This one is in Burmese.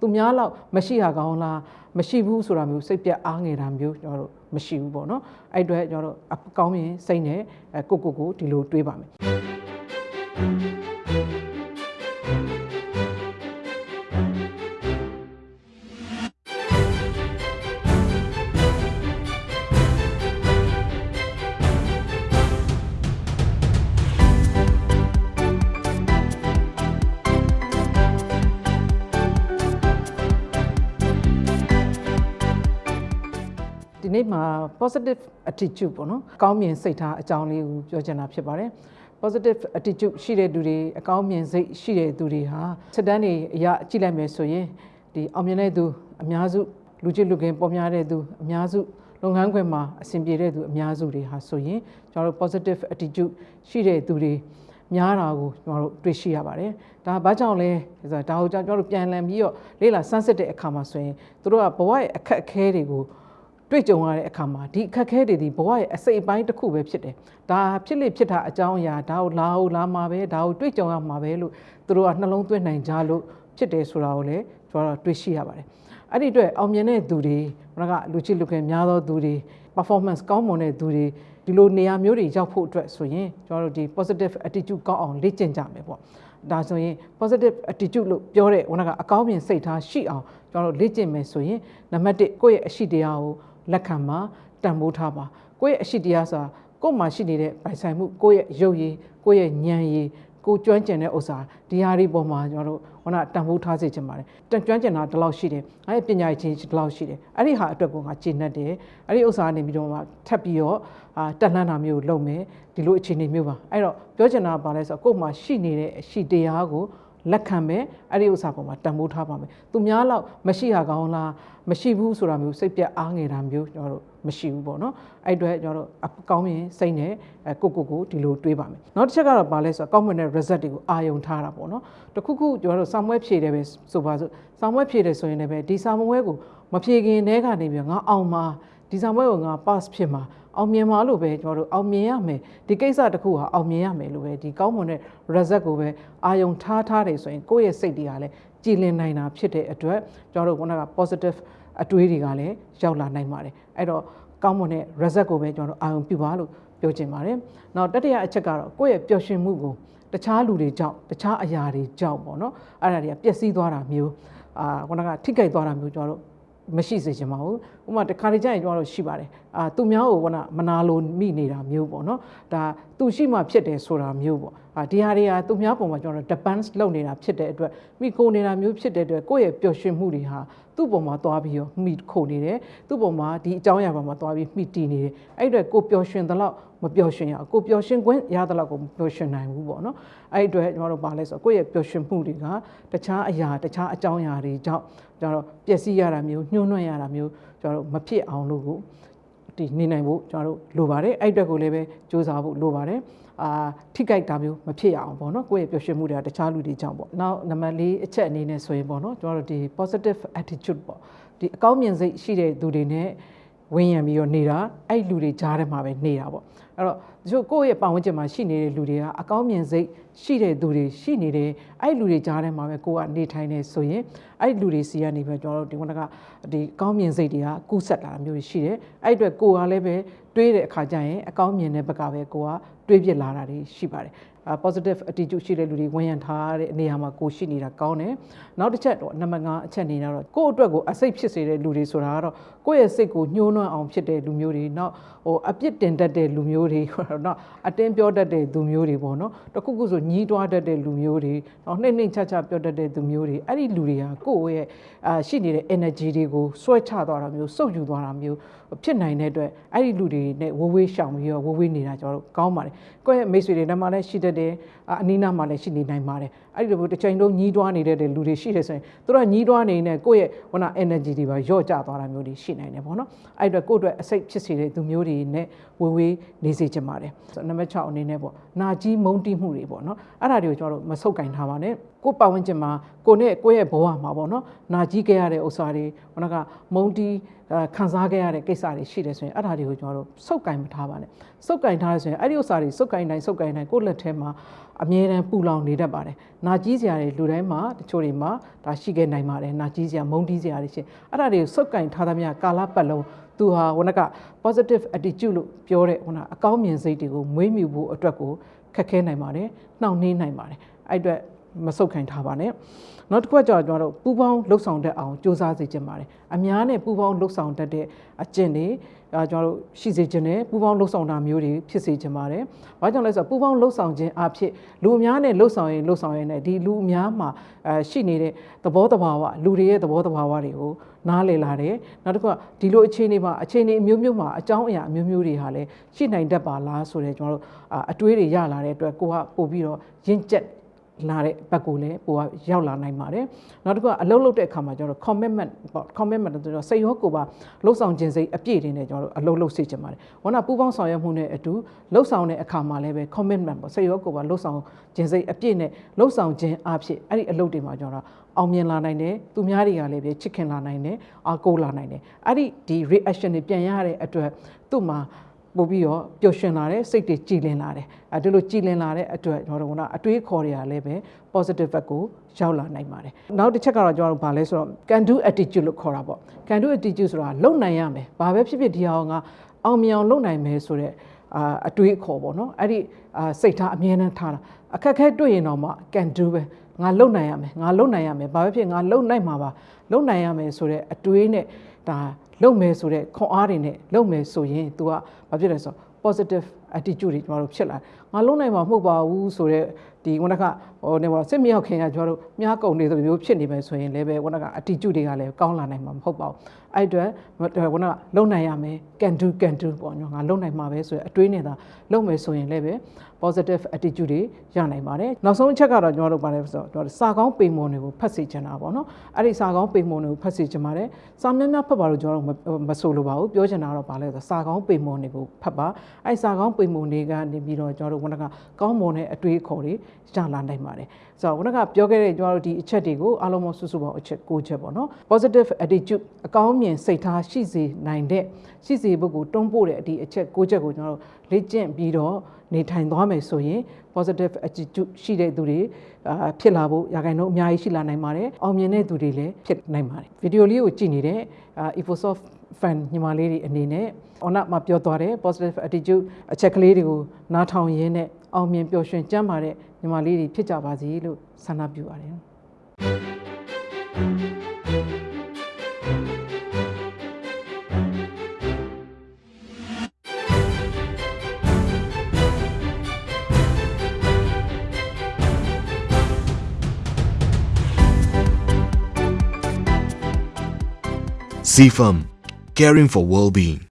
သူများလောက်မရှိဟာကောင်းလားမရှိဘူးဆိုတာမျိုးစိတ်ပြတ်အားငယ်တာမျိုးကျွန်တော်တို့မရှိဘူးပေါ့နော်အဲ့အတွက်ကျွန်တော်တို့အကောင်းမြင်စိတ်နဲ့ကိုကိုကိုဒီလိုတွေးပါမယ် ဒီနေ့မှာ positive attitude ပေါ့နော်အကောင်းမြင်စိတ်ထားအကြောင်းလေးကိုပြောချင်တာဖြစ်ပါတယ် positive attitude ရှိတဲ့သူတွေအကောင်းမြင်စိတ်ရှိတဲ့သူတွေဟာစက်တန်းတွေအရာကြည့်လိုက်မယ်ဆိုရင်ဒီအောင်မြင်တဲ့သူအများစုလူချစ်လူခင်ပေါ်များတဲ့သူအများစုလုပ်ငန်းခွင်မှာအဆင်ပြေတဲ့သူအများစုတွေဟာဆိုရင်ကျွန်တော်တို့ positive attitude ရှိတဲ့သူတွေများတာကိုကျွန်တော်တို့တွေ့ရှိရပါတယ်။ဒါဘာကြောင့်လဲဆိုတာဒါကိုကျွန်တော်တို့ပြန်လည်ပြီးတော့လေ့လာစမ်းစစ်တဲ့အခါမှာဆိုရင်တို့ကဘဝရဲ့အခက်အခဲတွေကို တွေ့ကြုံရတဲ့အခါမှာဒီအခက်အခဲတွေဒီဘဝရဲ့အစိတ်အပိုင်းတစ်ခုပဲဖြစ်တယ်။ဒါဖြစ်လေဖြစ်တာအကြောင်းအရာဒါကိုလာဟုတ်လာမှာပဲဒါကိုတွေ့ကြုံရမှာပဲလို့သူတို့ကနှလုံးသွင်းနိုင်ကြလို့ဖြစ်တယ်ဆိုတာကိုလည်းကျွန်တော်တို့တွေ့ရှိရပါတယ်။အဲ့ဒီအတွက်အောင်မြင်တဲ့သူတွေဘုရားကလူချစ်လူခင်များသောသူတွေ performance ကောင်းမွန်တဲ့သူတွေဒီလိုနေရာမျိုးတွေရောက်ဖို့အတွက်ဆိုရင်ကျွန်တော်တို့ဒီ positive attitude ကောင်းအောင်လေ့ကျင့်ကြမယ်ပေါ့။ဒါဆိုရင် positive attitude လို့ပြောတဲ့ဘုရားကအကောင်းမြင်စိတ်ထားရှိအောင်ကျွန်တော်တို့လေ့ကျင့်မယ်ဆိုရင်နံပါတ်1ကိုယ့်ရဲ့အရှိတရားကို လက်ခံပါတန်ဖိုးထားပါကိုယ့်ရဲ့အရှိတရားဆိုတာကိုယ်မှာရှိနေတဲ့ပိုင်ဆိုင်မှုကိုယ့်ရဲ့ရုပ်ရည်ကိုယ့်ရဲ့ဉာဏ်ရည်ကိုကျွမ်းကျင်တဲ့ဥစ္စာဒီဟာတွေပေါ်မှာကျွန်တော်တို့ဟိုနာတန်ဖိုးထားစေချင်ပါတယ်တန်ကျွမ်းကျင်တာဒီလောက်ရှိတယ်အဲပညာချင်းဒီလောက်ရှိတယ်အဲ့ဒီဟာအတွက်ကိုငါကျင့်တတ်တယ်အဲ့ဒီဥစ္စာကနေပြီးတော့မှထပ်ပြီးတော့အာတက်လှမ်းတာမျိုးလုပ်မယ်ဒီလိုအခြေအနေမျိုးပါအဲ့တော့ပြောချင်တာကဘာလဲဆိုတော့ကိုယ်မှာရှိနေတဲ့အရှိတရားကို လက်ခံမယ်အဲ့ဒီဥစ္စာပေါ်မှာတန်ဖိုးထားပါမယ်သူများလောက်မရှိဟာကောင်းလားမရှိဘူးဆိုတာမျိုးစိတ်ပြတ်အားငယ်တာမျိုးကျွန်တော်တို့မရှိဘူးပေါ့နော်အဲ့အတွက်ကျွန်တော်တို့အကောင်းမြင်စိတ်နဲ့ကိုကိုကိုဒီလိုတွေးပါမယ်နောက်တစ်ချက်ကတော့ဘာလဲဆိုတော့ကောင်းမွန်တဲ့ result တွေကိုအာယုံထားတာပေါ့နော်တခုခုကျွန်တော်တို့စာမွဲဖြည့်တယ်ပဲဆိုပါစို့စာမွဲဖြည့်တယ်ဆိုရင်လည်းပဲဒီစာမွဲကိုမဖြည့်ခင်တည်းကနေပြီးငါအောင်မှာဒီစာမွဲကိုငါ pass ဖြစ်မှာ အောင်မြင်မှာလို့ပဲကျွန်တော်တို့အောင်မြင်ရမယ်ဒီကိစ္စတစ်ခုဟာအောင်မြင်ရမယ်လို့ပဲဒီကောင်းမွန်တဲ့ result ကိုပဲအာယုံထားထားတယ်ဆိုရင်ကိုယ့်ရဲ့စိတ်တွေကလည်းကြည်လင်နိုင်တာဖြစ်တဲ့အတွက်ကျွန်တော်တို့က positive အတွေးတွေကလည်းရောက်လာနိုင်ပါတယ်အဲ့တော့ကောင်းမွန်တဲ့ result ကိုပဲကျွန်တော်တို့အာရုံပြုပါလို့ပြောချင်ပါတယ်နောက်တတိယအချက်ကတော့ကိုယ့်ရဲ့ပျော်ရွှင်မှုကိုတခြားလူတွေကြောင့်တခြားအရာတွေကြောင့်ပေါ့နော်အဲ့ဒါတွေကပျက်စီးသွားတာမျိုးအာခုနကထိခိုက်သွားတာမျိုးကျွန်တော်တို့ မရှိစေချင်ပါဘူးဥပမာတခါတကြရင်ကျွန်တော်တို့ရှိပါတယ်အာသူများကိုကမနာလိုမိနေတာမျိုးပေါ့နော်ဒါသူရှိမှဖြစ်တယ်ဆိုတာမျိုးပေါ့အာဒီဟာတွေကသူများပုံမှာကျွန်တော်တို့ depends လုပ်နေတာဖြစ်တဲ့အတွက်မိကိုနေတာမျိုးဖြစ်တဲ့အတွက်ကိုယ့်ရဲ့ပျော်ရွှင်မှုတွေဟာ သူ့ပုံမှာသွားပြီးတော့မိခုနေတယ်သူ့ပုံမှာဒီအကြောင်းအရာပေါ်မှာသွားပြီးမိတီနေတယ်အဲ့အတွက်ကိုပျော်ရွှင်သလောက်မပျော်ရွှင်ရကိုပျော်ရွှင်ခွင့်ရသလောက်ကိုမပျော်ရွှင်နိုင်ဘူးပေါ့နော်အဲ့အတွက်ကျွန်တော်တို့ပါလဲဆိုကိုယ့်ရဲ့ပျော်ရွှင်မှုတွေကတခြားအရာတခြားအကြောင်းအရာတွေကြောင့်ကျွန်တော်ပျက်စီးရတာမျိုးညှို့နှွမ်းရတာမျိုးကျွန်တော်တို့မဖြစ်အောင်လို့ကို ဒီနေနိုင်ဖို့ကျွန်တော်တို့လိုပါတယ်အဲ့အတွက်ကိုလည်းပဲစူးစမ်းဖို့လိုပါတယ်အာထိကြိုက်တာမျိုးမဖြစ်ရအောင်ပေါ့နော်ကိုယ့်ရဲ့ပျော်ရွှင်မှုတွေကတခြားလူတွေကြောင့်ပေါ့နောက်နံပါတ်၄အချက်အနေနဲ့ဆိုရင်ပေါ့နော်ကျွန်တော်တို့ဒီ positive attitude ပေါ့ဒီအကောင်းမြင်စိတ်ရှိတဲ့သူတွေနဲ့ဝင်းရံပြီးတော့နေတာအဲ့လူတွေကြားထဲမှာပဲနေတာပေါ့ အဲ့တော့တချို့ကိုယ့်ရဲ့ပတ်ဝန်းကျင်မှာရှိနေတဲ့လူတွေကအကောင်းမြင်စိတ်ရှိတဲ့သူတွေရှိနေတယ်အဲ့လူတွေကြားထဲမှာပဲကိုကနေထိုင်နေဆိုရင်အဲ့လူတွေစီကနေပဲကျွန်တော်တို့ဒီကကဒီကောင်းမြင်စိတ်တွေကကူးဆက်လာတာမျိုးရှိတယ်အဲ့အတွက်ကိုကလည်းပဲတွေးတဲ့အခါကျရင်အကောင်းမြင်တဲ့ဘက်ကပဲကိုကတွေးပြစ်လာတာတွေရှိပါတယ် positive attitude ရှိတဲ့လူတွေဝန်ရံထားတဲ့နေရာမှာကိုရှိနေတာကောင်းတယ်နောက်တစ်ချက်တော့နံပါတ်5အချက်အနေနဲ့တော့ကိုယ့်အတွက်ကိုအစိတ်ဖြစ်စေတဲ့လူတွေဆိုတာကတော့ကိုယ့်ရဲ့စိတ်ကိုညှိုးနွမ်းအောင်ဖြစ်တဲ့လူမျိုးတွေနောက်ဟိုအပြစ်တင်တတ်တဲ့လူမျိုးတွေနောက်အတင်းပြောတတ်တဲ့လူမျိုးတွေပေါ့နော်တခုခုဆိုညီးတွားတတ်တဲ့လူမျိုးတွေနောက်နှိမ့်နှိမ့်ချချပြောတတ်တဲ့လူမျိုးတွေအဲ့ဒီလူတွေဟာကိုယ့်ရဲ့အာရှိနေတဲ့ energy တွေကိုဆွဲချသွားတာမျိုးစုပ်ယူသွားတာမျိုးဖြစ်နိုင်တဲ့အတွက်အဲ့ဒီလူတွေနဲ့ဝဝေးရှောင်ပြီးတော့ဝဝေးနေတာကျွန်တော်တို့ကောင်းပါတယ်ကိုယ့်ရဲ့မိတ်ဆွေတွေနဲ့မှလည်းရှိတတ်တယ်အနီးနားမှာလည်းရှိနေနိုင်ပါတယ်အဲ့ဒီလိုတစ်ချိန်လုံးညီးတွားနေတဲ့လူတွေရှိတယ်ဆိုရင်သူတို့ကညီးတွားနေနေကိုယ့်ရဲ့ဟိုနာ energy တွေပါရော့ကျသွားတာမျိုးတွေရှိနိုင်တယ်ပေါ့နော်အဲ့အတွက်ကိုယ့်အတွက်အစိတ်ဖြစ်စေတဲ့သူမျိုးတွေနဲ့ဝဝေးနေစေချင်ပါတယ်နံပါတ်6အနေနဲ့ပေါ့နာကြီးမုန်းတိမှုတွေပေါ့နော်အဲ့ဒါတွေကိုကျွန်တော်တို့မဆုတ်ကင်ထားပါနဲ့ ကိုယ့်ပတ်ဝန်းကျင်မှာကိုနဲ့ကိုယ့်ရဲ့ဘဝမှာပေါ့နော်နာကြီးခဲ့ရတဲ့ဥစ္စာတွေဟိုကမုံတီးအဲခံစားခဲ့ရတဲ့ကိစ္စတွေရှိတယ်ဆိုရင်အဲ့ဒါတွေကိုကျွန်တော်တို့စုပ်ကင်မထားပါနဲ့စုပ်ကင်ထားရဆိုရင်အဲ့ဒီဥစ္စာတွေစုပ်ကင်တိုင်းစုပ်ကင်တိုင်းကိုယ့်လက်ထဲမှာအမြဲတမ်းပူလောင်နေတတ်ပါတယ်။နာကြီးစရာတွေလူတိုင်းမှာတချို့တွေမှာဒါရှိခဲ့နိုင်ပါတယ်။နာကြီးစရာမုံတီးစရာတွေရှိအဲ့ဒါတွေကိုစုပ်ကင်ထားသမျှကာလပတ်လုံးသူဟာဟိုက positive attitude လို့ပြောတဲ့ဟိုကအကောင်းမြင်စိတ်တွေကိုမွေးမြူဖို့အတွက်ကိုခက်ခဲနိုင်ပါတယ်။နှောင့်နှေးနိုင်ပါတယ်။အဲ့အတွက် မဆုတ်ခိုင်ထားပါနဲ့နောက်တစ်ခုကကျွန်တော်တို့ပူပေါင်းလှုပ်ဆောင်တတ်အောင်စူးစမ်းစေချင်ပါတယ်အများနဲ့ပူပေါင်းလှုပ်ဆောင်တတ်တဲ့အကျင့်တွေအဲကျွန်တော်တို့ရှိစေခြင်းနဲ့ပူပေါင်းလှုပ်ဆောင်တာမျိုးတွေဖြစ်စေခြင်းပါတယ်။ဘာကြောင့်လဲဆိုတော့ပူပေါင်းလှုပ်ဆောင်ခြင်းအဖြစ်လူအများနဲ့လှုပ်ဆောင်ရင်လှုပ်ဆောင်ရင်လည်းဒီလူအများမှာအဲရှိနေတဲ့သဘောတဘာဝလူတွေရဲ့သဘောတဘာဝတွေကိုနားလည်လာတယ်။နောက်တစ်ခုကဒီလိုအခြေအနေမှာအခြေအနေအမျိုးမျိုးမှာအကြောင်းအရာအမျိုးမျိုးတွေဟာလည်းရှိနိုင်တတ်ပါလားဆိုတဲ့ကျွန်တော်တို့အတွေးတွေရလာတဲ့အတွက်ကိုကပို့ပြီးတော့ရင့်ကျက် လာတဲ့ဘက်ကိုလည်းပိုကရောက်လာနိုင်ပါတယ်နောက်တစ်ခုကအလုပ်လုပ်တဲ့အခါမှာကျွန်တော်တို့ commitment ပေါ့ commitment ဆိုတော့စိတ်ရောကိုယ်ပါလှုပ်ဆောင်ခြင်းစိတ်အပြည့်တင်နဲ့ကျွန်တော်တို့အလုပ်လုပ်စေချင်ပါတယ်ဝနာပူပေါင်းဆောင်ရွက်မှုနဲ့အတူလှုပ်ဆောင်တဲ့အခါမှာလည်းပဲ commitment ပေါ့စိတ်ရောကိုယ်ပါလှုပ်ဆောင်ခြင်းစိတ်အပြည့်နဲ့လှုပ်ဆောင်ခြင်းအဖြစ်အဲ့ဒီအလုပ်တွေမှာကျွန်တော်အောင်မြင်လာနိုင်တယ်သူများတွေကလည်းပဲချစ်ခင်လာနိုင်တယ်အားကိုးလာနိုင်တယ်အဲ့ဒီဒီ reaction တွေပြန်ရတဲ့အတွက်သူ့မှာ ပို့ပြီးတော့ပျော်ရွှင်လာတယ်စိတ်တွေကြည်လင်လာတယ်အဲဒီလိုကြည်လင်လာတဲ့အတွက်ကျွန်တော်တို့ကအတွေးခေါ်တွေကလည်းပဲ positive ဘက်ကိုရောက်လာနိုင်ပါတယ်နောက်တစ်ချက်ကတော့ကျွန်တော်တို့ဗာလဲဆိုတော့ can do attitude လို့ခေါ်တာပေါ့ can do attitude ဆိုတာလုံနိုင်ရမယ်ဘာပဲဖြစ်ဖြစ်ဒီအောင်ကအောင်မြင်အောင်လုပ်နိုင်မယ်ဆိုတော့အာအတွေးခေါ်ပေါ့နော်အဲ့ဒီအာစိတ်ထားအမြဲတမ်းထားတာအခက်ခဲတွေ့ရင်တော့မှ can do ပဲငါလုံနိုင်ရမယ်ငါလုံနိုင်ရမယ်ဘာပဲဖြစ်ငါလုံနိုင်မှာပါလုံနိုင်ရမယ်ဆိုတော့အတွေးနဲ့ဒါ လုံမယ်ဆိုတဲ့ခွန်အားတွေနဲ့လုံမယ်ဆိုရင် तू ကဘာဖြစ်လဲဆိုတော့ positive attitude တွေကျွန်တော်တို့ဖြစ်လာငါလုံနိုင်မှာမဟုတ်ပါဘူးဆိုတော့ဒီခုနကဟိုနေပါစစ်မြောက်ခင်ကကျွန်တော်တို့မြားကုံနေသလိုမျိုးဖြစ်နေမယ်ဆိုရင်လည်းပဲခုနက attitude တွေကလည်းကောင်းလာနိုင်မှာမဟုတ်ပါဘူးအဲ့အတွက်ခုနကလုံနိုင်ရမယ် can do can do ပေါ့နော်ငါလုံနိုင်မှာပဲဆိုရအတွေးနဲ့သာလုံမယ်ဆိုရင်လည်းပဲ positive attitude တွေရနိုင်ပါတယ်နောက်ဆုံးအချက်ကတော့ကျွန်တော်တို့ပါတယ်ဆိုတော့ကျွန်တော်စာကောင်းပိန်မွန်တွေကိုဖတ်စေချင်တာပေါ့နော်အဲ့ဒီစာကောင်းပိန်မွန်တွေကိုဖတ်စေချင်ပါတယ်စာများများဖတ်ပါလို့ကျွန်တော်တို့မဆိုလိုပါဘူးပြောချင်တာတော့ဗာလဲဆိုစာကောင်းပိန်မွန်တွေကိုဖတ်ပါအဲ့စာကောင်းပိန်မွန်တွေကနေပြီးတော့ကျွန်တော်တို့ခုနကကောင်းမွန်တဲ့အတွေးအခေါ်တွေရလာနိုင်ပါတယ်ဆိုတော့ခုနကပြောခဲ့တဲ့ကျွန်တော်တို့ဒီအချက်တွေကိုအားလုံးမစုစုပေါင်းအချက်၉ချက်ပေါ့နော် positive attitude အကောင်းမြင်စိတ်ထားရှိစေနိုင်တဲ့ရှိစေဖို့ကိုတွန်းပို့တဲ့ဒီအချက်၉ချက်ကိုကျွန်တော်တို့လေ့ကျင့်ပြီးတော့နေထိုင်သွားမယ်ဆိုရင် positive attitude ရှိတဲ့သူတွေအာဖြစ်လာဖို့ရာခိုင်နှုန်းအများကြီးရှိလာနိုင်ပါတယ်အောင်မြင်တဲ့သူတွေလည်းဖြစ်နိုင်ပါတယ်ဗီဒီယိုလေးကိုကြည့်နေတဲ့ Efosoft fan ညီမလေးတွေအနေနဲ့အော်နာမှာပြောသွားတဲ့ positive attitude အချက်ကလေးတွေကိုနားထောင်ရင်းနဲ့အောင်မြင်ပျော်ရွှင်ကျန်းမာတဲ့ညီမလေးတွေဖြစ်ကြပါစေလို့ဆန္ဒပြုပါတယ် CFAM, caring for well-being.